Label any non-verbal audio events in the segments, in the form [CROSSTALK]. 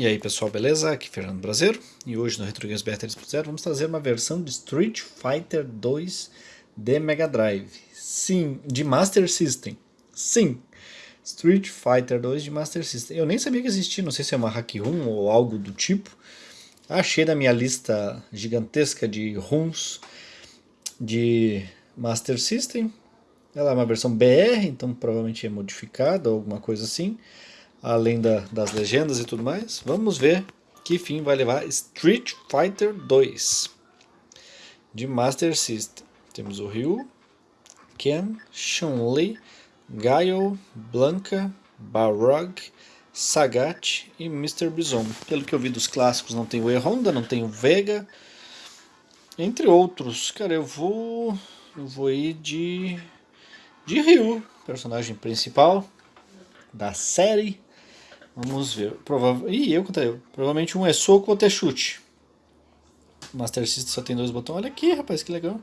E aí pessoal, beleza? Aqui é Fernando Brasileiro e hoje no Retro Games BR 3.0 vamos trazer uma versão de Street Fighter 2 de Mega Drive. Sim, de Master System. Sim, Street Fighter 2 de Master System. Eu nem sabia que existia, não sei se é uma hack room ou algo do tipo. Achei na minha lista gigantesca de ROMs de Master System. Ela é uma versão BR, então provavelmente é modificada ou alguma coisa assim além da, das legendas e tudo mais. Vamos ver que fim vai levar Street Fighter 2 de Master System. Temos o Ryu, Ken, Chun-Li, Gaio, Blanca, Barrog, Sagat e Mr. Bison. Pelo que eu vi dos clássicos, não tem o E-Honda, não tem o Vega, entre outros. Cara, eu vou, eu vou ir de, de Ryu, personagem principal da série Vamos ver. Provável... Ih, eu contra eu. Provavelmente um é soco, outro é chute. Master System só tem dois botões. Olha aqui, rapaz, que legal.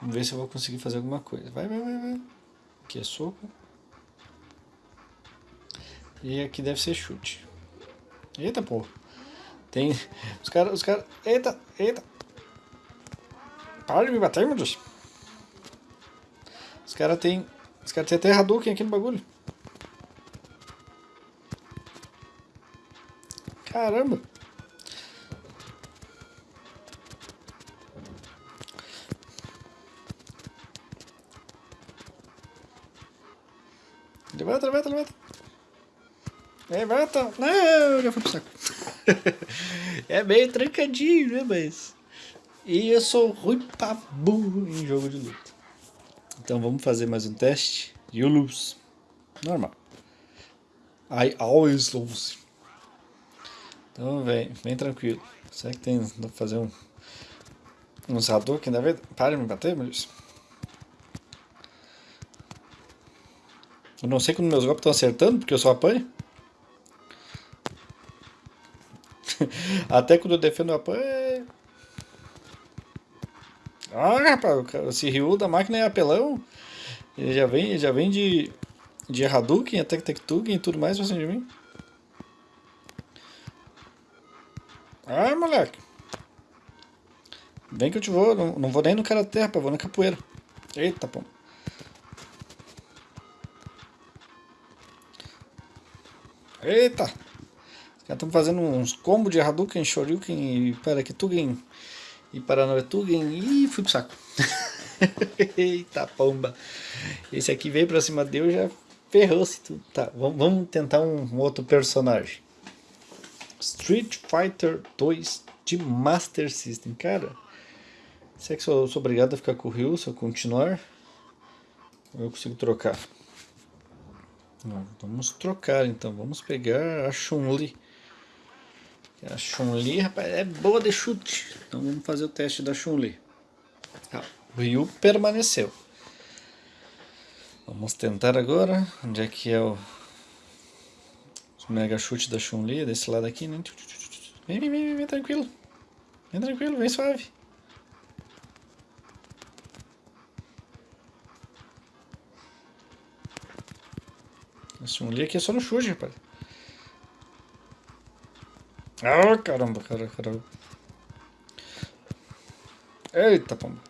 Vamos ver se eu vou conseguir fazer alguma coisa. Vai, vai, vai, vai. Aqui é soco. E aqui deve ser chute. Eita, porra. Tem... Os caras... Os caras... Eita, eita. Para de me bater, meu Deus. Os caras tem... Os caras tem até Hadouken aqui no bagulho. Caramba! Levanta, levanta, levanta. Levanta. Não, já foi pro saco. [LAUGHS] é meio trancadinho, né, mas... E eu sou ruim pra burro em jogo de luta. Então vamos fazer mais um teste. You lose. Normal. I always lose. Então vem, vem tranquilo. Será que tem. Dá pra fazer um. Uns Hadouken da vez? Para de me bater, meu Deus. Eu não sei quando meus golpes estão acertando, porque eu só apanho. [LAUGHS] Até quando eu defendo eu apanho. Ah, rapaz, esse Ryu da máquina é apelão. Ele já vem, já vem de, de Hadouken, até Tektugen e tudo mais pra cima de mim. Ai, moleque. Vem que eu te vou. Não, não vou nem no cara terra, vou na capoeira. Eita, pô. Eita! Os caras estão fazendo uns combos de Hadouken, Shoryuken e Parakitugen e Paranoetugen e fui pro saco. [LAUGHS] Eita pomba! Esse aqui veio pra cima dele e já ferrou-se tudo. Tá, vamos tentar um outro personagem. Street Fighter 2 de Master System. Cara, será que sou, sou obrigado a ficar com o Ryu se eu continuar? Ou eu consigo trocar? Não, vamos trocar então. Vamos pegar a Chun-Li. A Chun-Li, rapaz, é boa de chute. Então vamos fazer o teste da Chun-Li. Ah, o Ryu permaneceu. Vamos tentar agora. Onde é que é o mega chute da Chun-Li, desse lado aqui, né? Vem, vem, vem, vem, tranquilo. Vem tranquilo, vem suave. A Chun-Li aqui é só no chute, rapaz. Ah, caramba, cara, caramba. Eita, pomba.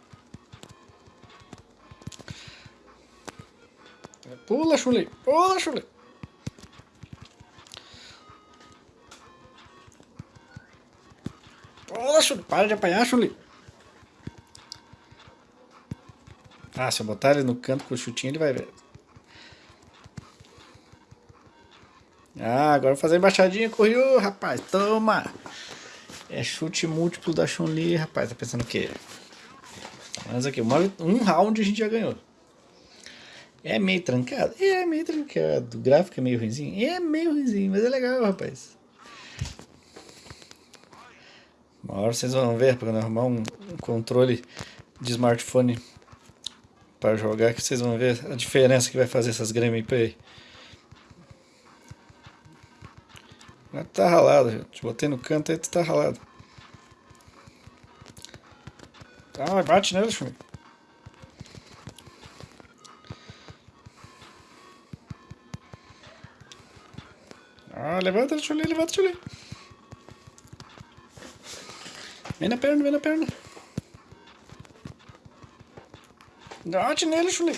Pula, Chun-Li. Pula, Chun-Li. Poxa, para de apanhar, Chuli. Ah, se eu botar ele no canto com o chutinho, ele vai ver. Ah, agora fazer embaixadinha com o Ryu, rapaz. Toma! É chute múltiplo da Chun-Li, rapaz. Tá pensando o quê? Mas aqui, um round a gente já ganhou. É meio trancado? É meio trancado. O gráfico é meio ruimzinho? É meio ruimzinho, mas é legal, rapaz. Uma hora vocês vão ver, quando arrumar um, controle de smartphone para jogar, que vocês vão ver a diferença que vai fazer essas gameplay. Mas tá ralado, gente. Botei no canto e tá ralado. Ah, bate nele, Chumi. Ah, levanta, Chuli, levanta, Chuli. Vem na perna, vem na perna. Bate nele, Chuli.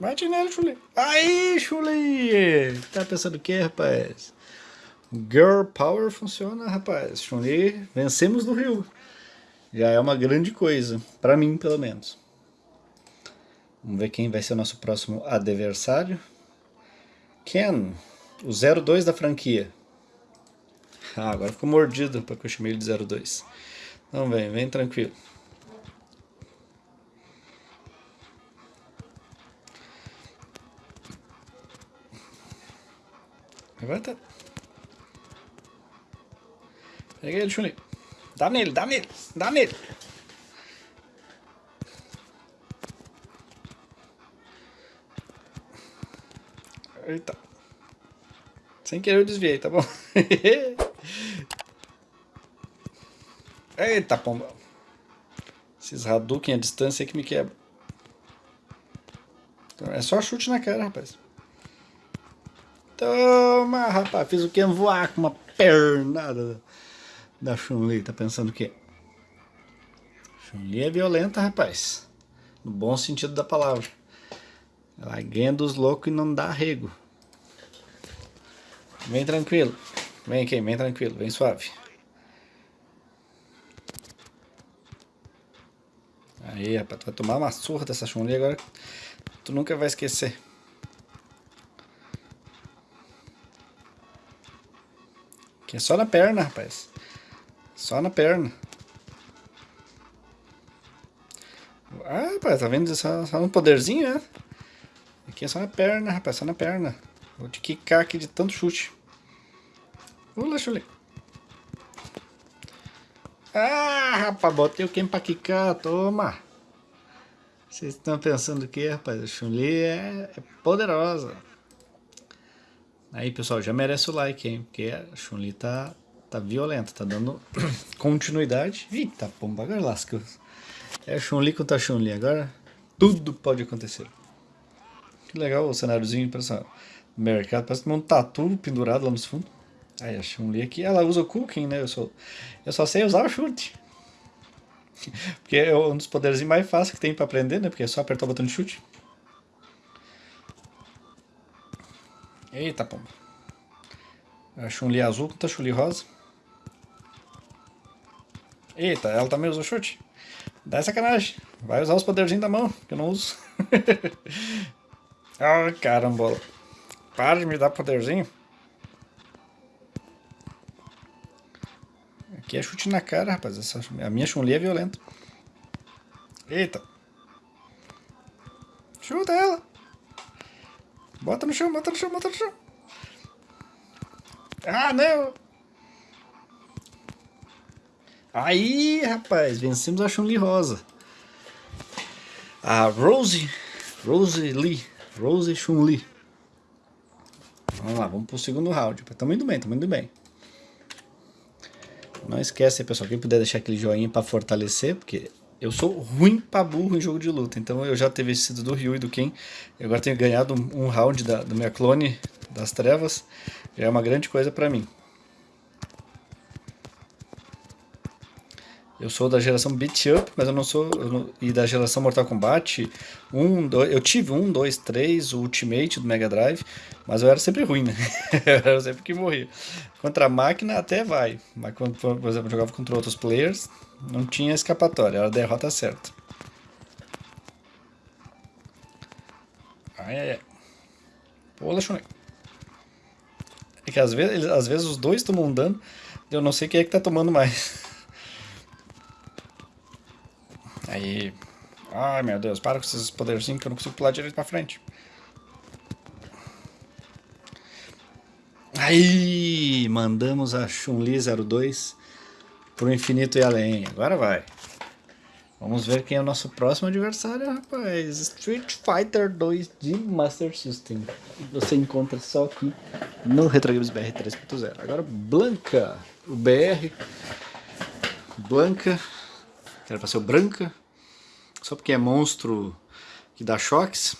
Bate nele, Chuli. Aí, Chuli! Tá pensando o que, rapaz? Girl Power funciona, rapaz. Chun-Li, vencemos no Rio. Já é uma grande coisa, pra mim, pelo menos. Vamos ver quem vai ser o nosso próximo adversário. Ken, o 02 da franquia. Ah, agora ficou mordido porque eu chamei ele de 02. Então vem, vem tranquilo. Levanta. Pega ele, Chun-Li. Dá nele, dá nele, dá nele. Eita. Sem querer eu desviei, tá bom? [LAUGHS] Eita, pomba. Esses Hadouken à distância que me quebra. É só chute na cara, rapaz. Toma, rapaz. Fiz o que? Voar com uma pernada da Chun-Li. Tá pensando o quê? Chun-Li é violenta, rapaz. No bom sentido da palavra. Ela ganha dos loucos e não dá arrego. Vem tranquilo. Vem aqui, vem tranquilo, vem suave. Aí, rapaz, tu vai tomar uma surra dessa Chun-Li agora. Tu nunca vai esquecer. Aqui é só na perna, rapaz. Só na perna. Ah, rapaz, tá vendo? Só, só no poderzinho, né? Aqui é só na perna, rapaz, só na perna. Vou te quicar aqui de tanto chute. Pula, chule. Ah, rapaz, botei o quem pra quicar, toma. Vocês estão pensando o que, rapaz? A Chun-Li é, é, poderosa. Aí, pessoal, já merece o like, hein? Porque a Chun-Li tá, tá violenta, tá dando [COUGHS] continuidade. Eita, pomba, agora lasca. É Chun-Li contra Chun-Li, agora tudo pode acontecer. Que legal o cenáriozinho, pessoal mercado, parece um tatu pendurado lá nos fundos. Aí a Chun-Li aqui, ela usa o cooking, né? Eu, sou, eu só sei usar o chute. [LAUGHS] Porque é um dos poderes mais fáceis que tem pra aprender, né? Porque é só apertar o botão de chute. Eita, pomba. A Chun-Li azul contra a Chun-Li rosa. Eita, ela também usa o chute? Dá sacanagem. Vai usar os poderzinhos da mão, que eu não uso. Ai, [LAUGHS] oh, carambola. Para de me dar poderzinho. Aqui é chute na cara, rapaz. Essa, a minha Chun-Li é violenta. Eita. Chuta ela. Bota no chão, bota no chão, bota no chão. Ah, não. Aí, rapaz, vencemos a Chun-Li rosa. A Rose, Rose Lee, Rose Chun-Li. Vamos lá, vamos pro segundo round. Estamos indo bem, estamos indo bem. Não esquece, pessoal, quem puder deixar aquele joinha para fortalecer, porque eu sou ruim pra burro em jogo de luta. Então eu já teve sido do Ryu e do Ken. E agora tenho ganhado um, round da, do minha clone das trevas. Já é uma grande coisa pra mim. Eu sou da geração Beat Up, mas eu não sou. Eu não, e da geração Mortal Kombat 1, 2. Eu tive 1, 2, 3, o Ultimate do Mega Drive, mas eu era sempre ruim, né? [LAUGHS] eu era sempre que morria. Contra a máquina até vai, mas quando, por exemplo, jogava contra outros players, não tinha escapatória, era a derrota certa. Ai, ai, ai. Pula, Shunai. É que às vezes, às vezes os dois tomam dano, eu não sei quem é que tá tomando mais. [LAUGHS] Aí... Ai, meu Deus, para com esses poderzinhos que eu não consigo pular direito pra frente. Aí, mandamos a Chun-Li 02 pro infinito e além. Agora vai. Vamos ver quem é o nosso próximo adversário, rapaz. Street Fighter 2 de Master System. Você encontra só aqui no Retro Games BR 3.0. Agora, Blanca. O BR. Blanca. Que era pra ser o Branca só porque é monstro que dá choques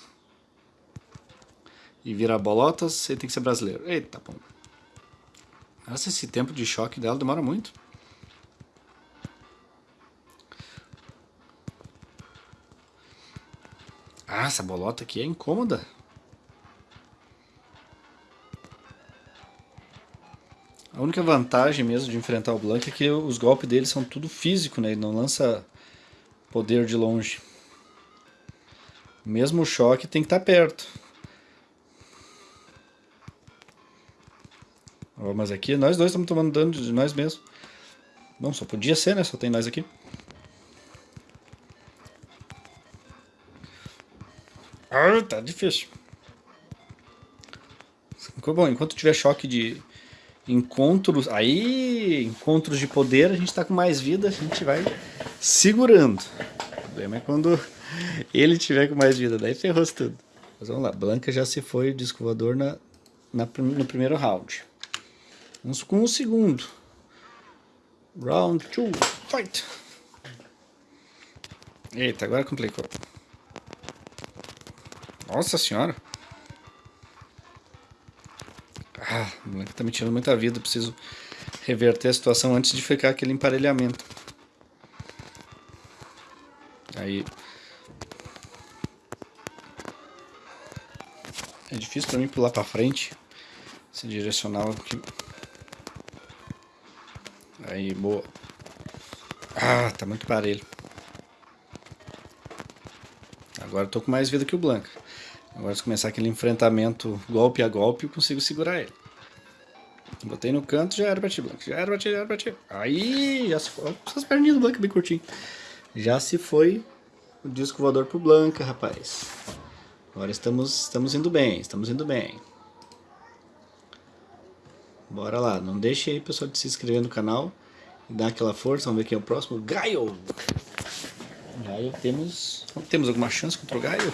e vira bolotas, ele tem que ser brasileiro. Eita, bom. Nossa, esse tempo de choque dela demora muito. Ah, essa bolota aqui é incômoda. A única vantagem mesmo de enfrentar o Blank é que os golpes dele são tudo físico, né? Ele não lança poder de longe. Mesmo o choque tem que estar tá perto. Mas aqui nós dois estamos tomando dano de nós mesmos. Bom, só podia ser, né? Só tem nós aqui. Ah, tá difícil. Bom, enquanto tiver choque de encontros, aí, encontros de poder, a gente tá com mais vida, a gente vai segurando. O problema é quando ele tiver com mais vida, daí ferrou tudo. Mas vamos lá, Blanca já se foi o disco voador na, na, no primeiro round. Vamos com o segundo. Round 2, fight! Eita, agora complicou. Nossa senhora! Ah, o moleque tá me tirando muita vida. Preciso reverter a situação antes de ficar aquele emparelhamento. Aí, É difícil pra mim pular pra frente. Esse direcional aqui. Aí, boa. Ah, tá muito parelho. Agora eu tô com mais vida que o Blanca. Agora se começar aquele enfrentamento golpe a golpe, eu consigo segurar ele. Botei no canto, já era pra ti, Blanca. Já era pra ti, já era pra ti. Aí, já se foi. Essas perninhas do Blanca bem curtinho. Já se foi o disco voador pro Blanca, rapaz. Agora estamos, estamos indo bem, estamos indo bem. Bora lá, não deixe aí pessoal de se inscrever no canal e dar aquela força, vamos ver quem é o próximo. Gaio! Gaio, temos, temos alguma chance contra o Gaio?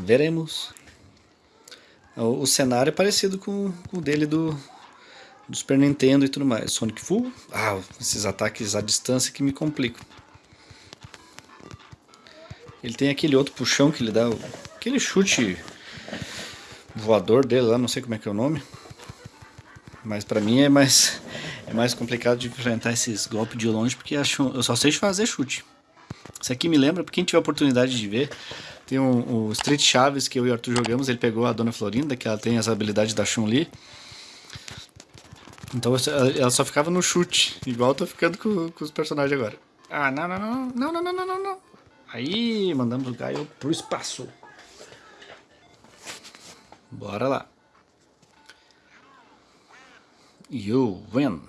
Veremos. O, cenário é parecido com, com o dele do, do Super Nintendo e tudo mais. Sonic Full, ah, esses ataques à distância que me complicam. Ele tem aquele outro puxão que ele dá Aquele chute voador dele lá, não sei como é que é o nome. Mas pra mim é mais, é mais complicado de enfrentar esses golpes de longe, porque eu só sei fazer chute. Isso aqui me lembra, pra quem tiver oportunidade de ver, tem um, o Street Chaves que eu e o Arthur jogamos, ele pegou a Dona Florinda, que ela tem essa habilidade da Chun-Li. Então ela só ficava no chute, igual eu tô ficando com, com os personagens agora. Ah, não, não, não, não, não, não, não, não. Aí, mandamos o Gaio pro espaço. Bora lá. You win.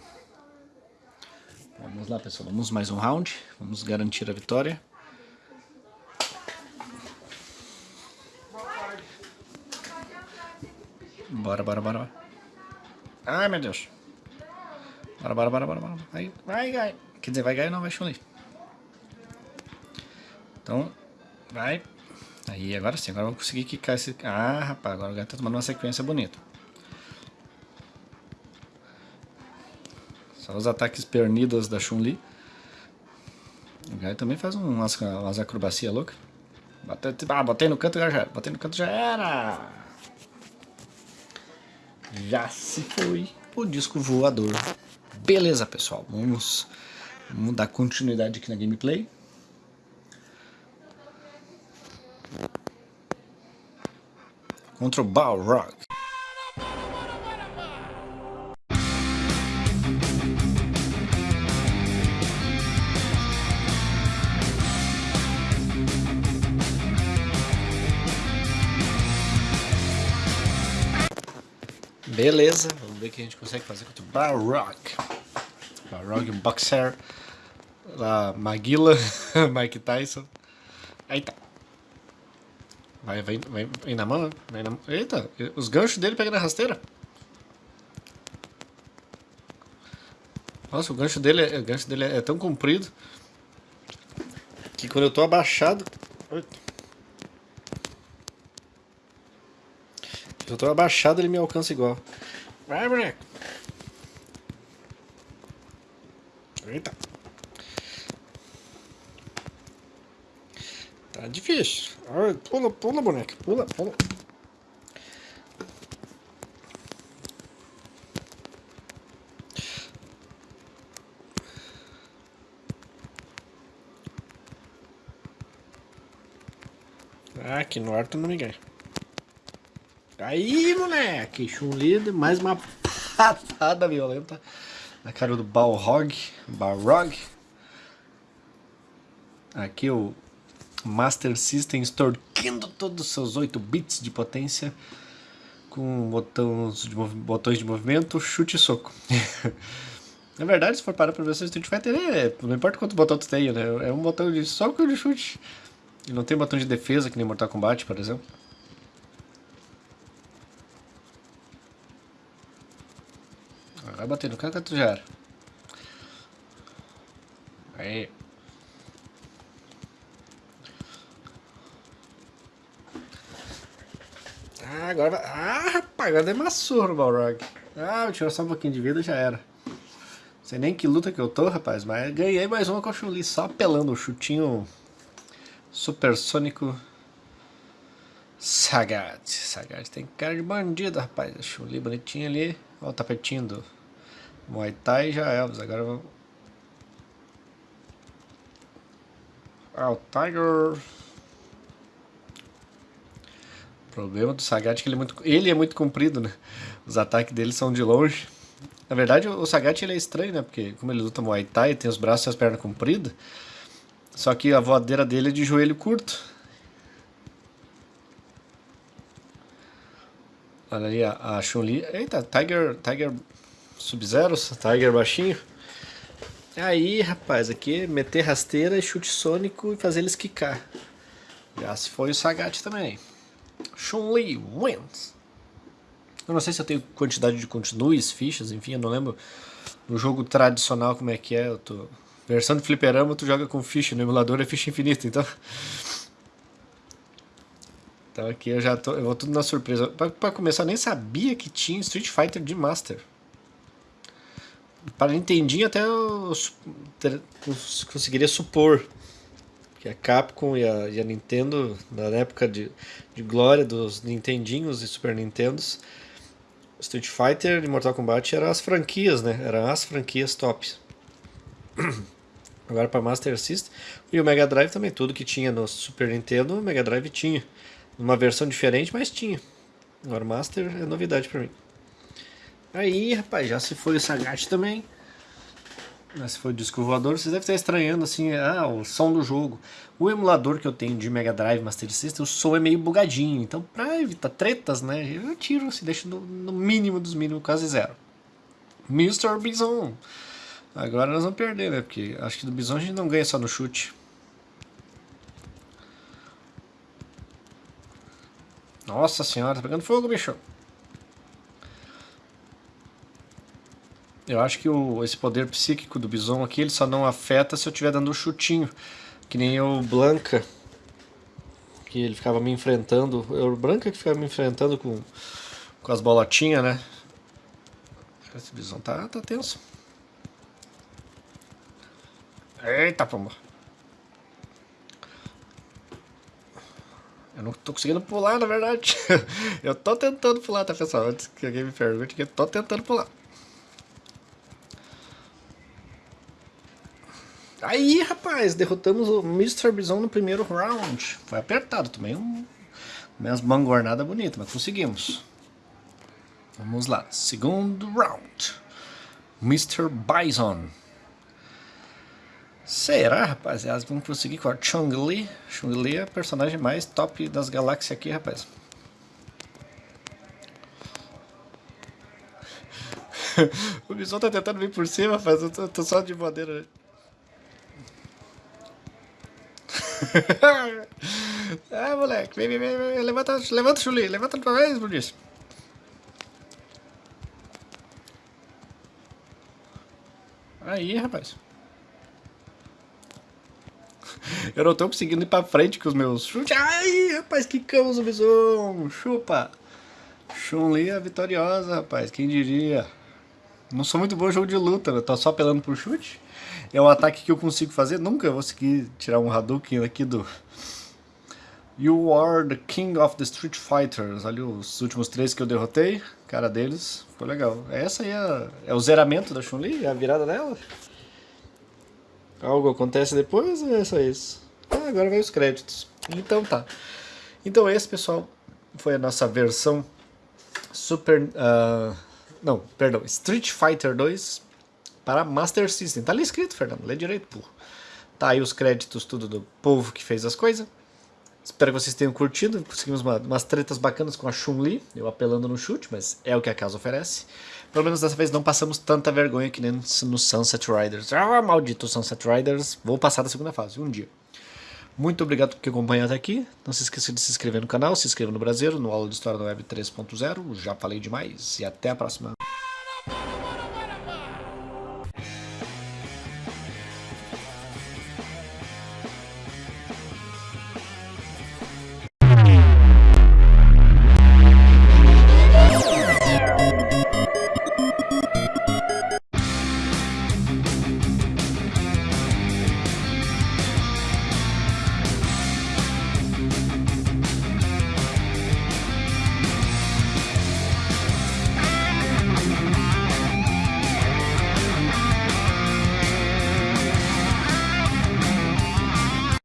Vamos lá, pessoal. Vamos mais um round. Vamos garantir a vitória. Bora, bora, bora. Ai, meu Deus. Bora, bora, bora, bora. bora. Vai, vai, vai. Quer dizer, vai ganhar não, vai chun Então, vai. Aí, agora sim, agora eu vou conseguir quicar esse... Ah, rapaz, agora o gato tá tomando uma sequência bonita. Só os ataques pernidos da Chun-Li. O gato também faz umas, umas acrobacias loucas. Botei, ah, botei no canto já era. Botei no canto já era. Já se foi o disco voador. Beleza, pessoal. Vamos, vamos dar continuidade aqui na gameplay. Contra o Balrog. Beleza, vamos ver o que a gente consegue fazer contra o Balrog. Balrog, boxer. Maguila, [LAUGHS] Mike Tyson. Aí tá. Vai, vai, vai, vem na mão, vem na Eita, os ganchos dele pegam na rasteira. Nossa, o gancho dele, é, o gancho dele é tão comprido que quando eu tô abaixado... Se eu tô abaixado, ele me alcança igual. Vai, boneco. Eita. Tá difícil. Ai, pula, pula, boneca. Pula, pula. Ah, aqui no ar tu não me ganha. Aí, moleque! Chun-Li, mais uma [LAUGHS] patada violenta na cara do Balrog. Balrog. Aqui o Master System extorquindo todos os seus 8 bits de potência com botões de, botões de movimento, chute e soco. [LAUGHS] Na verdade, se for parar pra ver se Street Fighter, é, não importa quanto botão tu tenha, né? É um botão de soco e de chute. E não tem botão de defesa, que nem Mortal Kombat, por exemplo. Vai bater no cara que tu já era. Aí. Ah, agora. Ah, rapaz, agora demassou o Balrog. Ah, tirou só um pouquinho de vida já era. Sei nem que luta que eu tô, rapaz, mas ganhei mais uma com a Chun-Li, só apelando o chutinho supersônico Sagat. Sagat tem cara de bandido, rapaz. A Chun-Li bonitinha ali. Olha o tapetinho do Muay Thai já é. Agora vamos... Ah, o Tiger... Problema do Sagat é que ele é muito, ele é muito comprido, né? Os ataques dele são de longe. Na verdade, o Sagat ele é estranho, né? Porque como ele luta Muay Thai, tem os braços e as pernas compridas. Só que a voadeira dele é de joelho curto. Olha ali a, a Chun-Li. Eita, Tiger, Tiger Sub-Zero, Tiger baixinho. Aí, rapaz, aqui meter rasteira, chute sônico e fazer eles quicar. Já se foi o Sagat também. Chun-Li wins. Eu não sei se eu tenho quantidade de continues, fichas, enfim, eu não lembro no jogo tradicional como é que é. Eu tô... Versão de fliperama tu joga com ficha, no emulador é ficha infinita, então... Então aqui eu já tô, eu vou tudo na surpresa. Pra, pra começar, eu nem sabia que tinha Street Fighter de Master. Para Nintendinho até eu conseguiria supor que a Capcom e a, e a Nintendo, na época de, de glória dos Nintendinhos e Super Nintendos, Street Fighter e Mortal Kombat eram as franquias, né? Eram as franquias tops. Agora para Master System e o Mega Drive também, tudo que tinha no Super Nintendo, o Mega Drive tinha. Uma versão diferente, mas tinha. Agora Master é novidade para mim. Aí, rapaz, já se foi o Sagat também. Mas se foi o disco voador, vocês devem estar estranhando assim, ah, o som do jogo. O emulador que eu tenho de Mega Drive Master System, o som é meio bugadinho. Então, pra evitar tretas, né, eu tiro, se assim, deixo no, no, mínimo dos mínimos, quase zero. Mr. Bison. Agora nós vamos perder, né, porque acho que do Bison a gente não ganha só no chute. Nossa senhora, tá pegando fogo, bicho. Eu acho que o, esse poder psíquico do Bison aqui, ele só não afeta se eu estiver dando um chutinho. Que nem o Blanca, que ele ficava me enfrentando. É o Blanca que ficava me enfrentando com, com as bolotinhas, né? Esse Bison tá, tá tenso. Eita, pomba. Eu não tô conseguindo pular, na verdade. [LAUGHS] eu tô tentando pular, tá, pessoal? Antes que alguém me pergunte, eu tô tentando pular. Aí, rapaz, derrotamos o Mr. Bison no primeiro round. Foi apertado também, um, umas mangornadas bonitas, mas conseguimos. Vamos lá, segundo round. Mr. Bison. Será, rapaziada? Vamos conseguir com a Chong-Li. Chong-Li é a personagem mais top das galáxias aqui, rapaz. [LAUGHS] o Bison tá tentando vir por cima, rapaz. Eu tô, tô só de madeira. Ah, [LAUGHS] moleque, vem, vem, vem, levanta, levanta chuli, levanta outra vez, isso. Aí, rapaz. [LAUGHS] Eu não tô conseguindo ir pra frente com os meus chutes. Ai, rapaz, que camos bison. Chupa. Chun-Li é vitoriosa, rapaz. Quem diria? Não sou muito bom jogo de luta, eu tô só apelando por chute é o ataque que eu consigo fazer. Nunca vou conseguir tirar um Hadouken aqui do... You are the king of the Street Fighters. Olha os últimos três que eu derrotei. Cara deles, ficou legal. Essa aí é, é o zeramento da Chun-Li? É a virada dela? Algo acontece depois é só isso? Ah, agora vai os créditos. Então tá. Então esse, pessoal, foi a nossa versão Super... Uh, não, perdão, Street Fighter 2 para Master System. Tá ali escrito, Fernando, lê direito, porra. Tá aí os créditos tudo do povo que fez as coisas. Espero que vocês tenham curtido. Conseguimos uma, umas tretas bacanas com a Chun-Li, eu apelando no chute, mas é o que a casa oferece. Pelo menos dessa vez não passamos tanta vergonha que nem no Sunset Riders. Ah, maldito Sunset Riders. Vou passar da segunda fase, um dia. Muito obrigado por ter acompanhado até aqui. Não se esqueça de se inscrever no canal, se inscreva no Brasileiro, no Aula de História da Web 3.0. Já falei demais e até a próxima.